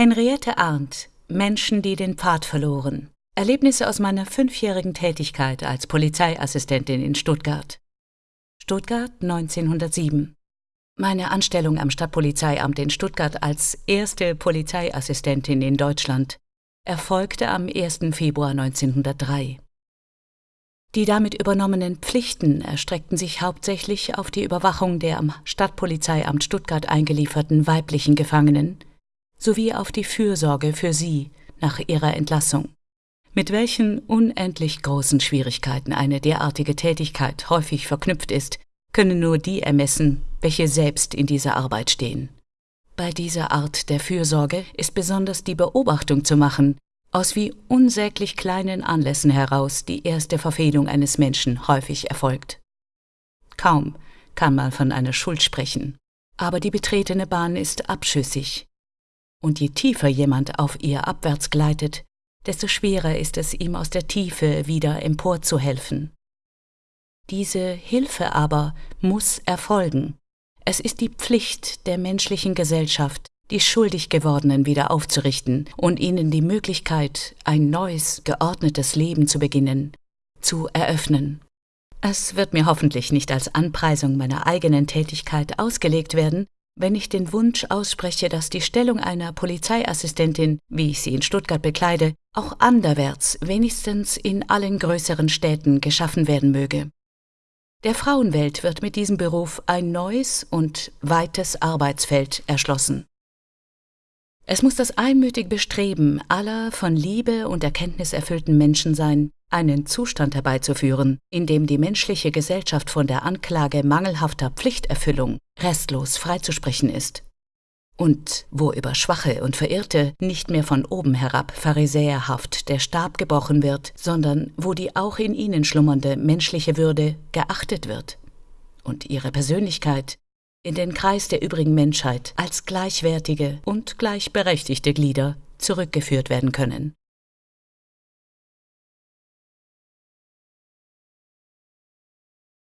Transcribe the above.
Henriette Arndt, Menschen, die den Pfad verloren. Erlebnisse aus meiner fünfjährigen Tätigkeit als Polizeiassistentin in Stuttgart. Stuttgart 1907. Meine Anstellung am Stadtpolizeiamt in Stuttgart als erste Polizeiassistentin in Deutschland erfolgte am 1. Februar 1903. Die damit übernommenen Pflichten erstreckten sich hauptsächlich auf die Überwachung der am Stadtpolizeiamt Stuttgart eingelieferten weiblichen Gefangenen sowie auf die Fürsorge für sie nach ihrer Entlassung. Mit welchen unendlich großen Schwierigkeiten eine derartige Tätigkeit häufig verknüpft ist, können nur die ermessen, welche selbst in dieser Arbeit stehen. Bei dieser Art der Fürsorge ist besonders die Beobachtung zu machen, aus wie unsäglich kleinen Anlässen heraus die erste Verfehlung eines Menschen häufig erfolgt. Kaum kann man von einer Schuld sprechen, aber die betretene Bahn ist abschüssig, und je tiefer jemand auf ihr abwärts gleitet, desto schwerer ist es ihm aus der Tiefe wieder emporzuhelfen. Diese Hilfe aber muss erfolgen. Es ist die Pflicht der menschlichen Gesellschaft, die schuldig gewordenen wieder aufzurichten und ihnen die Möglichkeit, ein neues, geordnetes Leben zu beginnen, zu eröffnen. Es wird mir hoffentlich nicht als Anpreisung meiner eigenen Tätigkeit ausgelegt werden, wenn ich den Wunsch ausspreche, dass die Stellung einer Polizeiassistentin, wie ich sie in Stuttgart bekleide, auch anderwärts, wenigstens in allen größeren Städten geschaffen werden möge. Der Frauenwelt wird mit diesem Beruf ein neues und weites Arbeitsfeld erschlossen. Es muss das einmütige Bestreben aller von Liebe und Erkenntnis erfüllten Menschen sein, einen Zustand herbeizuführen, in dem die menschliche Gesellschaft von der Anklage mangelhafter Pflichterfüllung restlos freizusprechen ist. Und wo über Schwache und Verirrte nicht mehr von oben herab pharisäerhaft der Stab gebrochen wird, sondern wo die auch in ihnen schlummernde menschliche Würde geachtet wird und ihre Persönlichkeit in den Kreis der übrigen Menschheit als gleichwertige und gleichberechtigte Glieder zurückgeführt werden können.